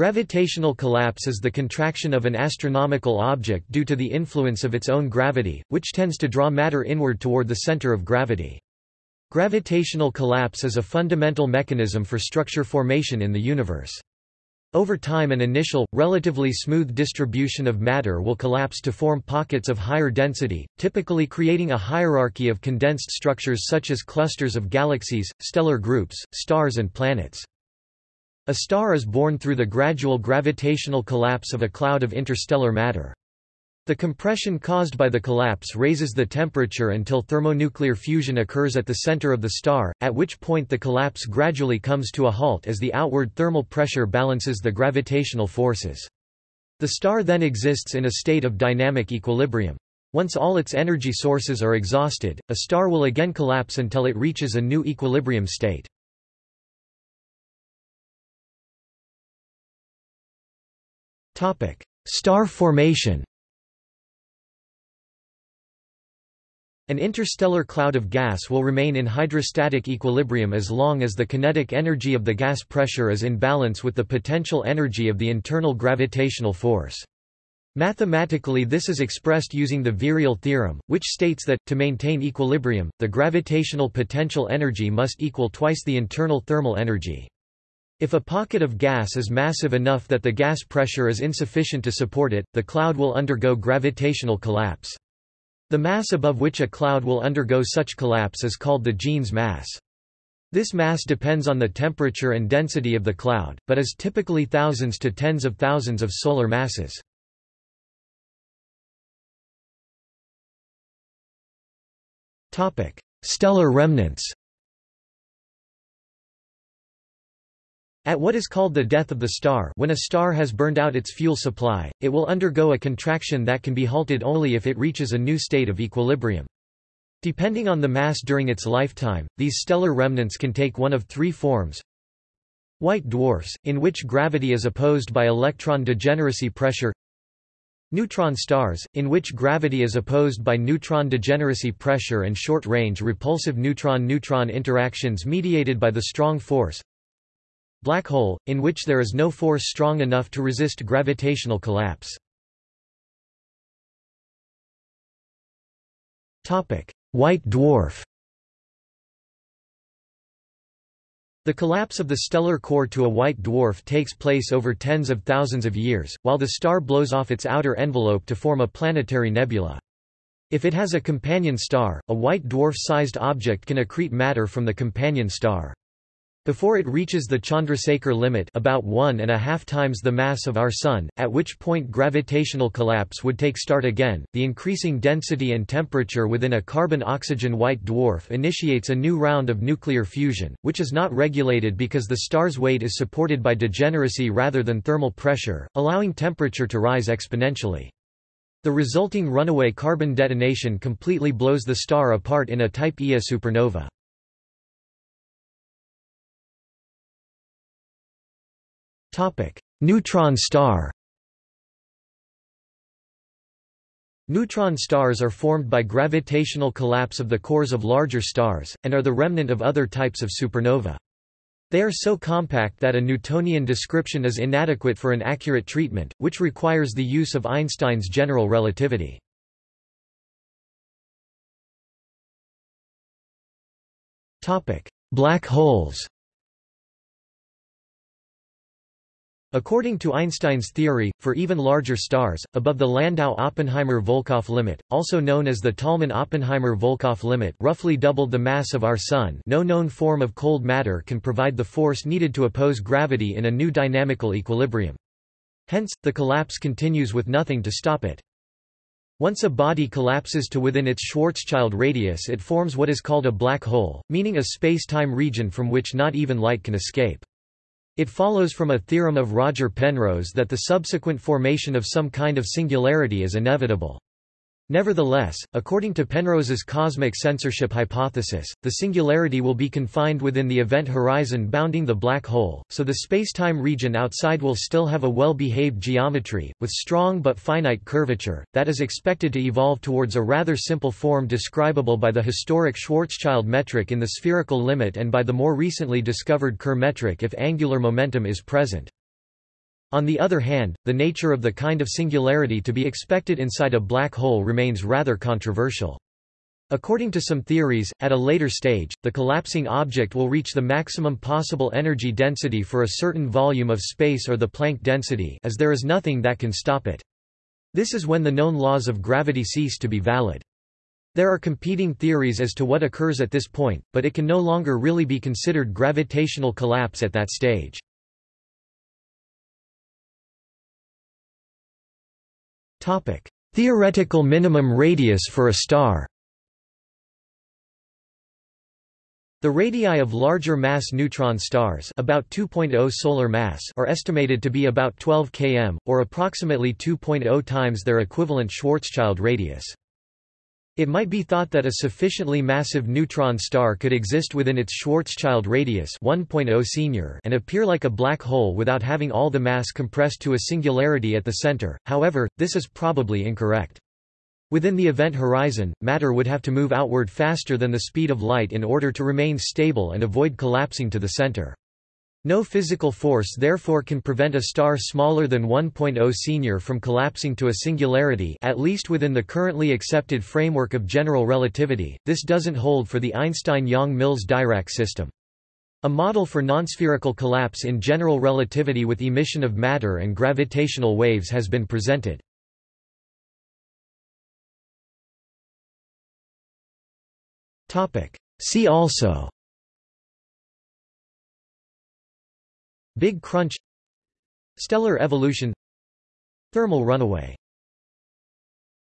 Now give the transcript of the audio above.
Gravitational collapse is the contraction of an astronomical object due to the influence of its own gravity, which tends to draw matter inward toward the center of gravity. Gravitational collapse is a fundamental mechanism for structure formation in the universe. Over time an initial, relatively smooth distribution of matter will collapse to form pockets of higher density, typically creating a hierarchy of condensed structures such as clusters of galaxies, stellar groups, stars and planets. A star is born through the gradual gravitational collapse of a cloud of interstellar matter. The compression caused by the collapse raises the temperature until thermonuclear fusion occurs at the center of the star, at which point the collapse gradually comes to a halt as the outward thermal pressure balances the gravitational forces. The star then exists in a state of dynamic equilibrium. Once all its energy sources are exhausted, a star will again collapse until it reaches a new equilibrium state. Star formation An interstellar cloud of gas will remain in hydrostatic equilibrium as long as the kinetic energy of the gas pressure is in balance with the potential energy of the internal gravitational force. Mathematically this is expressed using the virial theorem, which states that, to maintain equilibrium, the gravitational potential energy must equal twice the internal thermal energy. If a pocket of gas is massive enough that the gas pressure is insufficient to support it, the cloud will undergo gravitational collapse. The mass above which a cloud will undergo such collapse is called the Jeans mass. This mass depends on the temperature and density of the cloud, but is typically thousands to tens of thousands of solar masses. Stellar remnants At what is called the death of the star when a star has burned out its fuel supply, it will undergo a contraction that can be halted only if it reaches a new state of equilibrium. Depending on the mass during its lifetime, these stellar remnants can take one of three forms. White dwarfs, in which gravity is opposed by electron degeneracy pressure Neutron stars, in which gravity is opposed by neutron degeneracy pressure and short-range repulsive neutron-neutron interactions mediated by the strong force Black hole, in which there is no force strong enough to resist gravitational collapse. White dwarf The collapse of the stellar core to a white dwarf takes place over tens of thousands of years, while the star blows off its outer envelope to form a planetary nebula. If it has a companion star, a white dwarf-sized object can accrete matter from the companion star. Before it reaches the Chandrasekhar limit about one and a half times the mass of our Sun, at which point gravitational collapse would take start again, the increasing density and temperature within a carbon-oxygen white dwarf initiates a new round of nuclear fusion, which is not regulated because the star's weight is supported by degeneracy rather than thermal pressure, allowing temperature to rise exponentially. The resulting runaway carbon detonation completely blows the star apart in a Type Ia supernova. Neutron star Neutron stars are formed by gravitational collapse of the cores of larger stars, and are the remnant of other types of supernova. They are so compact that a Newtonian description is inadequate for an accurate treatment, which requires the use of Einstein's general relativity. Black holes According to Einstein's theory, for even larger stars, above the Landau-Oppenheimer-Volkoff limit, also known as the Tolman-Oppenheimer-Volkoff limit roughly doubled the mass of our Sun no known form of cold matter can provide the force needed to oppose gravity in a new dynamical equilibrium. Hence, the collapse continues with nothing to stop it. Once a body collapses to within its Schwarzschild radius it forms what is called a black hole, meaning a space-time region from which not even light can escape. It follows from a theorem of Roger Penrose that the subsequent formation of some kind of singularity is inevitable. Nevertheless, according to Penrose's cosmic censorship hypothesis, the singularity will be confined within the event horizon bounding the black hole, so the spacetime region outside will still have a well-behaved geometry, with strong but finite curvature, that is expected to evolve towards a rather simple form describable by the historic Schwarzschild metric in the spherical limit and by the more recently discovered Kerr metric if angular momentum is present. On the other hand, the nature of the kind of singularity to be expected inside a black hole remains rather controversial. According to some theories, at a later stage, the collapsing object will reach the maximum possible energy density for a certain volume of space or the Planck density as there is nothing that can stop it. This is when the known laws of gravity cease to be valid. There are competing theories as to what occurs at this point, but it can no longer really be considered gravitational collapse at that stage. Theoretical minimum radius for a star The radii of larger mass neutron stars about 2.0 solar mass are estimated to be about 12 km, or approximately 2.0 times their equivalent Schwarzschild radius. It might be thought that a sufficiently massive neutron star could exist within its Schwarzschild radius 1.0 senior and appear like a black hole without having all the mass compressed to a singularity at the center, however, this is probably incorrect. Within the event horizon, matter would have to move outward faster than the speed of light in order to remain stable and avoid collapsing to the center. No physical force therefore can prevent a star smaller than 1.0 senior from collapsing to a singularity at least within the currently accepted framework of general relativity, this doesn't hold for the Einstein-Yang-Mills-Dirac system. A model for nonspherical collapse in general relativity with emission of matter and gravitational waves has been presented. See also Big Crunch Stellar evolution Thermal runaway